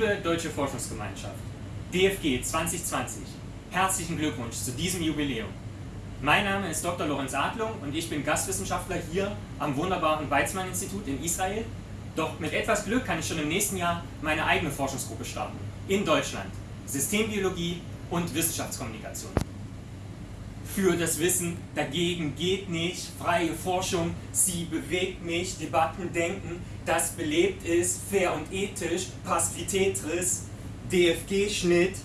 Liebe Deutsche Forschungsgemeinschaft, DFG 2020, herzlichen Glückwunsch zu diesem Jubiläum. Mein Name ist Dr. Lorenz Adlung und ich bin Gastwissenschaftler hier am wunderbaren Weizmann-Institut in Israel. Doch mit etwas Glück kann ich schon im nächsten Jahr meine eigene Forschungsgruppe starten. In Deutschland. Systembiologie und Wissenschaftskommunikation. Für das Wissen dagegen geht nicht. Freie Forschung, sie bewegt mich. Debatten denken, das belebt ist. Fair und ethisch. Passivitätris. DFG-Schnitt.